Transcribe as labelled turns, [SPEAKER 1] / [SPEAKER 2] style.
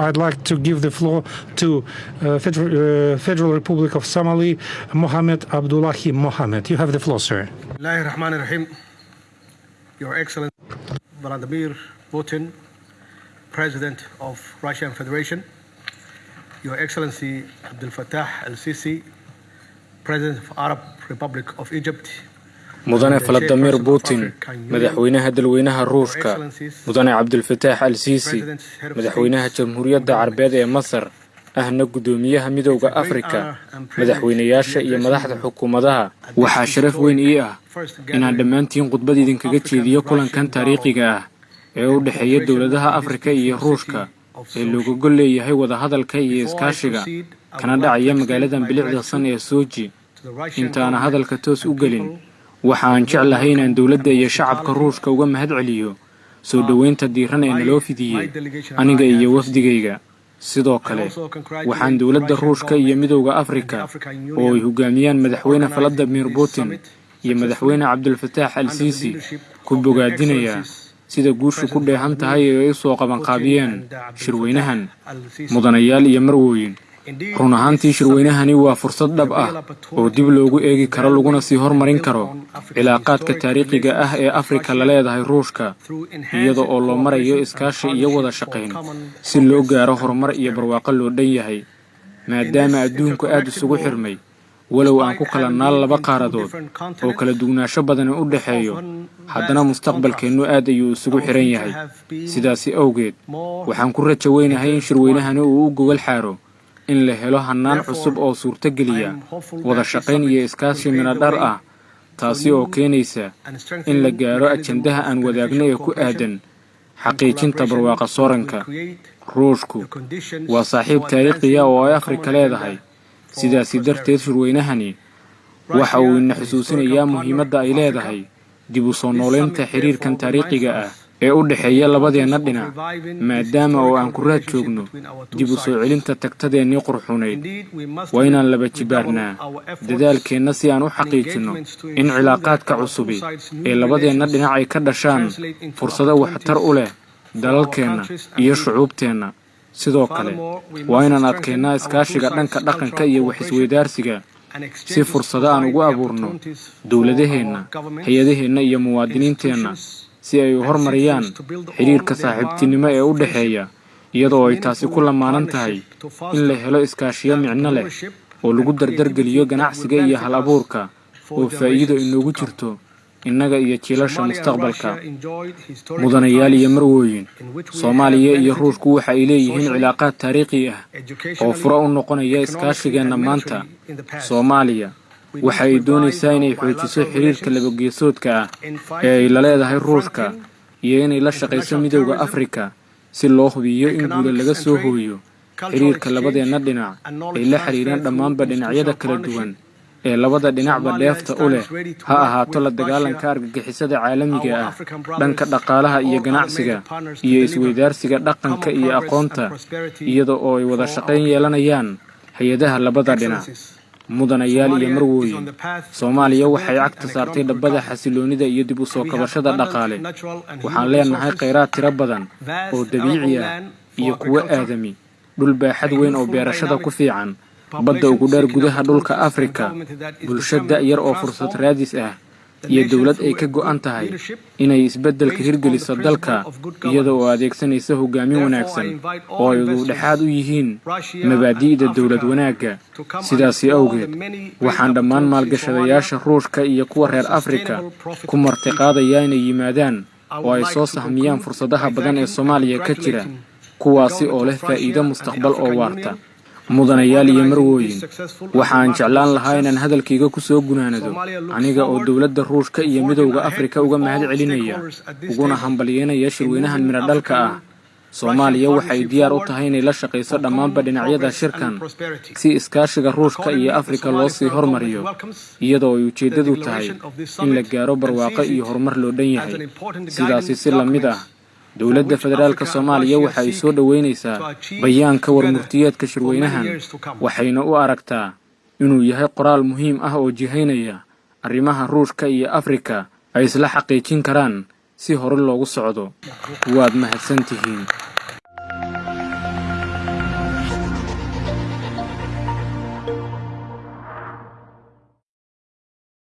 [SPEAKER 1] I'd like to give the floor to uh, Federal, uh, Federal Republic of Somali, Mohamed Abdullahi Mohamed. You have the floor, sir.
[SPEAKER 2] Your Excellency Vladimir Putin, President of Russian Federation. Your Excellency Abdel Fattah al-Sisi, President of Arab Republic of Egypt.
[SPEAKER 3] Mudane valadimir putin madaxweynaha dalweynaha ruushka mudane cabdulfataax al siisi madaxweynaha jamhuuriyadda carbeed ee masar ahna guddoomiyaha midowda afrika madaxweynayaasha iyo madaxda xukuumadaha. Waxaa sharaf weyn ii ah inaan dhammaantiin khudbad idinkaga jeediyo kulankan taariikhiga ah ee u dhexeeya dowladaha afrika iyo ruushka ee looga gol leeyahay wadahadalka iyo iskaashiga kana dhacaya magaaladan bilicda san ee soji intaana hadalka toos u gelin waxa aan jeclahay inaan dowladda iyo shacabka ruushka uga mahad celiyo soo dhoweynta diiran ee naloo fidiyey aniga iyo wafdigayga. Sidoo kale waxaan dowladda ruushka iyo midowda afrika oo ay hogaamiyaan madaxweyne valadimir putin iyo madaxweyne cabdulfataax al siisi ku bogaadinayaa sida guushu ku dheehan tahay ee ay soo qabanqaabiyeen shirweynahan mudanayaal iyo marwooyin run ahaantii shirweynahani waa fursad dhab ah oo dib loogu eegi karo laguna sii hormarin karo cilaaqaadka taariikhiga ah ee afrika la leedahay ruushka iyada oo loo marayo iskaashi iyo wada shaqayn si loo gaaro horumar iyo barwaaqo loo dhan yahay maadaama adduunku aad isugu xirmay. Walow aan ku kala naal laba qaaradood oo kala duwanaansho badani u dhexeeyo haddana mustaqbalkeennu aad ayuu isugu xiran yahay. Sidaasi awgeed waxaan ku rajo weynahay in shirweynahani uu u gogol xaaro in la helo hannaan cusub oo suurtogeliya wada shaqayn iyo iskaashi minadhar ah taasi oo keenaysa in la gaaro ajandaha aan wadaagno ee ku aadan xaqiijinta barwaaqa sooranka. ruushku waa saaxiib taariikhiya oo ay afrika leedahay. sidaasi darteed shirweynahani waxa uu ina xusuusinayaa muhiimadda ay leedahay. Dib u soo noolaynta xiriirkan taariikhiga ah ee u dhexeeya labadeenna dhinac maadaama oo aan ku raad joogno dib u soo celinta tagtadeennii qurxunayd waa inaan laba jibaarnaa dadaalkeenna si aan u xaqiijinno in cilaaqaadka cusubi ee labadeenna dhinac ay ka dhashaan fursado waxtar u leh dalalkeenna iyo shucuubteenna. Sidoo kale waa inaan adkeennaa iskaashiga dhanka dhaqanka iyo wax-isweydaarsiga si fursado aan ugu abuurno dowladaheenna hay'adaheenna iyo muwaadiniinteenna si ay hormariyaan xidhiirka saaxiibtinimo ee u dhexeeya iyadoo ay taasi ku lamaanan tahay in la helo iskaashiyo micno leh oo lagu dardargeliyo ganacsiga iyo hal abuurka oo faa'iido inoogu jirto innaga iyo jiilasha mustaqbalka mudanayaal iyo marwooyin soomaaliya iyo ruushku waxa ay leeyihiin cilaaqaad taariikhi ah oo furo u noqonaya iskaashigeenna maanta soomaaliya waxa ay doonaysaa inay xoojiso xiriirka labageesoodka ah ee ay la leedahay ruushka iyo inay la shaqayso midowda afrika si loo hubiyo in guula laga soo hooyo xiriirka labadeenna dhinac ay la xiriiraan dhammaanba dhinacyada kala duwan ee labada dhinacba dheefta u leh ha ahaato la dagaalanka argagixisada caalamiga ah dhanka dhaqaalaha iyo ganacsiga iyo isweydaarsiga dhaqanka iyo aqoonta iyada oo ay wada shaqayn yeelanayaan hay'adaha labada dhinac mudanayaal iyo marwooyin soomaaliya waxay cagta saartay dhabbada xasiloonnida iyo dib u soo kabashada dhaqaale. Waxaan leenahay khayraad tiro badan oo dabiici ah iyo kuwo aadami dhul baaxad weyn oo beerashada ku fiican badda ugu dheer gudaha dhulka afrika bulsho da'yar oo fursad raadis ah iyo dowlad ay ka go'an tahay inay isbeddelka hirgeliso dalka iyada oo adeegsanaysa hogaamin wanaagsan oo ay ududhexaad u yihiin mabaadi'da dowlad wanaagga. Sidaasi awgeed waxaan dhammaan maalgashadayaasha ruushka iyo kuwa reer afrika ku martiqaadayaa inay yimaadaan oo ay soo sahmiyaan fursadaha badan ee soomaaliya ka jira kuwaasi oo leh faa'iido mustaqbal oo waarta mudanayaal iyo marwooyin waxaan jeclaan lahaa inaan hadalkayga ku soo gunaanado aniga oo dowladda ruushka iyo midowda afrika uga mahad celinaya uguna hambalyeynaya shirweynahan midhodhalka ah soomaaliya waxay diyaar u tahay inay la shaqayso dhammaanba dhinacyada shirkan si iskaashiga ruushka iyo afrika loo sii hormariyo iyadoo ay ujeeddadu tahay in la gaaro barwaaqo iyo horumar loo dhan yahay. sidaasi si la mid ah dowladda federaalka soomaaliya waxa ay soo dhoweynaysaa bayaanka warmurtiyeedka shirweynahan waxayna u aragtaa inuu yahay qoraal muhiim ah oo jihaynaya arrimaha ruushka iyo afrika ay isla xaqiijin karaan si hore loogu socdo. Waad mahadsan tihiin